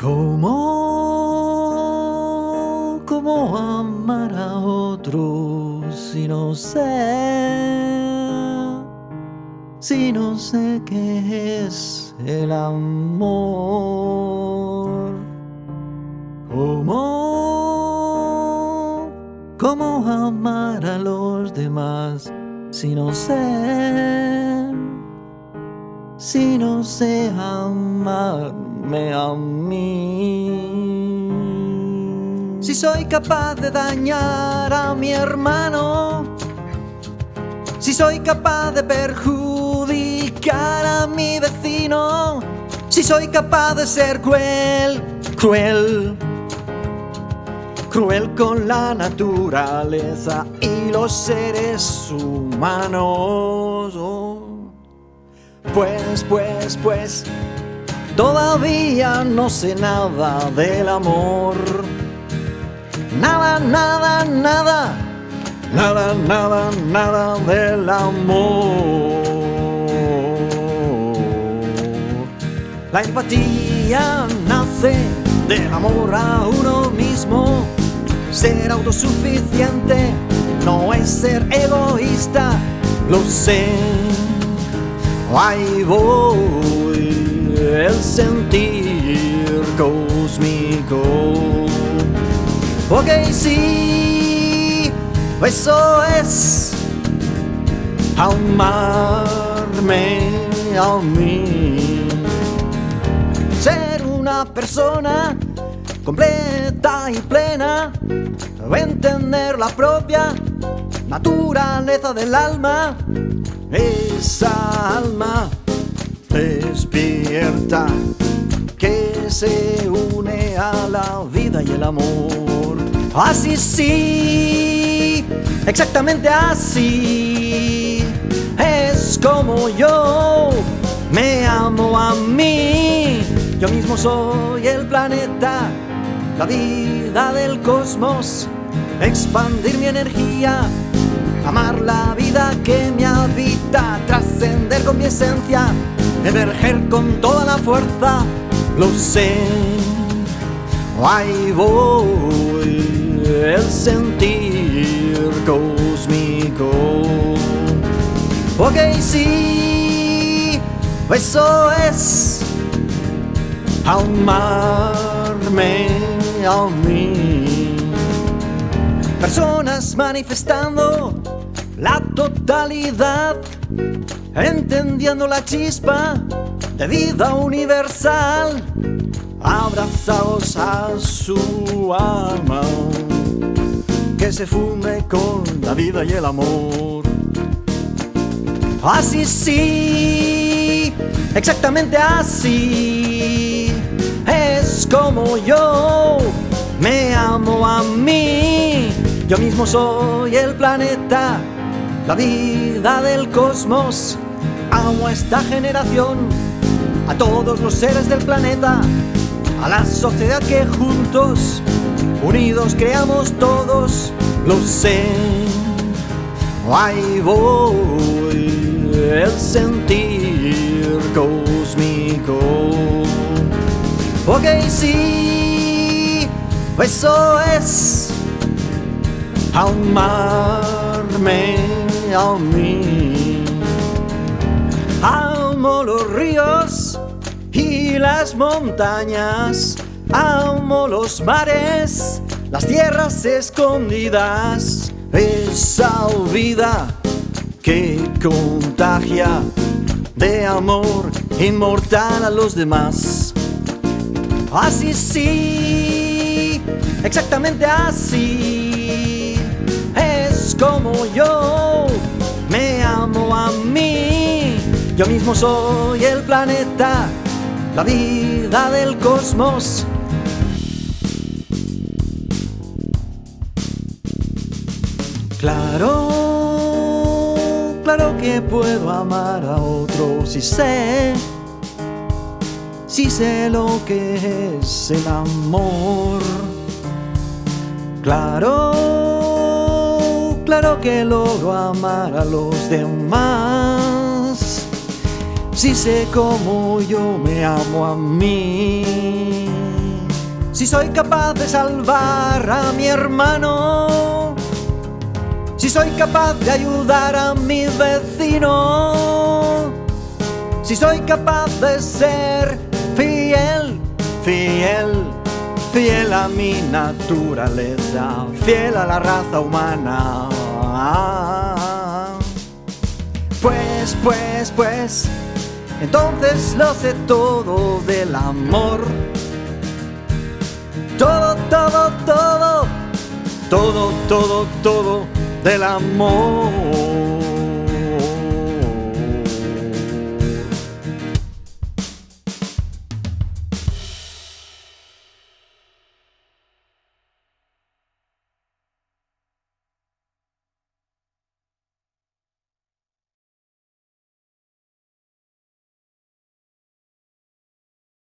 ¿Cómo, cómo amar a otro si no sé, si no sé qué es el amor? ¿Cómo, cómo amar a los demás si no sé, si no sé amarme a mí? Si soy capaz de dañar a mi hermano, si soy capaz de perjudicar a mi vecino, si soy capaz de ser cruel, cruel, cruel con la naturaleza y los seres humanos. Oh, Pues, pues, pues, todavía no sé nada del amor. Nada, nada, nada, nada, nada, nada del amor. La empatía nace del amor a uno mismo. Ser autosuficiente no es ser egoísta, lo sé. Ahí voy, el sentir cósmico. Ok, sí, eso es amarme a mí. Ser una persona completa y plena, entender la propia naturaleza del alma, esa que se une a la vida y el amor. Así sí, exactamente así, es como yo me amo a mí. Yo mismo soy el planeta, la vida del cosmos, expandir mi energía, amar la vida que me habita, trascender con mi esencia, emerger con toda la fuerza, lo sé. Ahí voy, el sentir cósmico. Ok, sí, eso es amarme a mí. Personas manifestando la totalidad, entendiendo la chispa de vida universal, abrazados a su alma, que se funde con la vida y el amor. Así sí, exactamente así, es como yo me amo a mí. Yo mismo soy el planeta, la vida del cosmos. Amo a esta generación, a todos los seres del planeta, a la sociedad que juntos, unidos creamos todos, lo sé. Ahí voy, el sentir cósmico. Ok, sí, eso es amarme a. Amo los ríos y las montañas, amo los mares, las tierras escondidas, esa vida que contagia de amor inmortal a los demás. Así sí, exactamente así, es como yo a mí. Yo mismo soy el planeta, la vida del cosmos. Claro, claro que puedo amar a otro si sé, si sé lo que es el amor. Claro, claro que logro amar a los demás. Si sé cómo yo me amo a mí. si soy capaz de salvar a mi hermano, si soy capaz de ayudar a mi vecino, si soy capaz de ser fiel, fiel, fiel a mi naturaleza, fiel a la raza humana. Pues, pues, pues, entonces lo sé todo del amor. Todo, todo, todo, todo, todo, todo del amor.